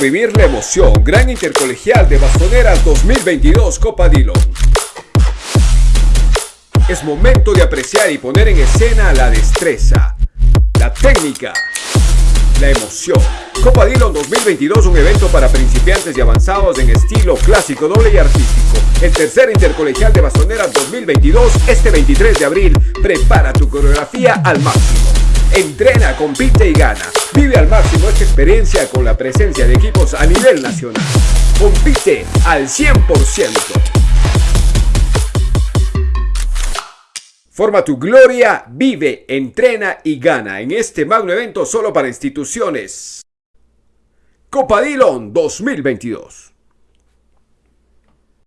vivir la emoción. Gran Intercolegial de Bastoneras 2022 Copa Dillon. Es momento de apreciar y poner en escena la destreza, la técnica, la emoción. Copa Dillon 2022, un evento para principiantes y avanzados en estilo clásico, doble y artístico. El tercer intercolegial de Bastoneras 2022, este 23 de abril. Prepara tu coreografía al máximo. Entrena, compite y gana. Vive al máximo esta experiencia con la presencia de equipos a nivel nacional. Compite al 100%. Forma tu gloria, vive, entrena y gana en este magno evento solo para instituciones. Copa Dillon 2022.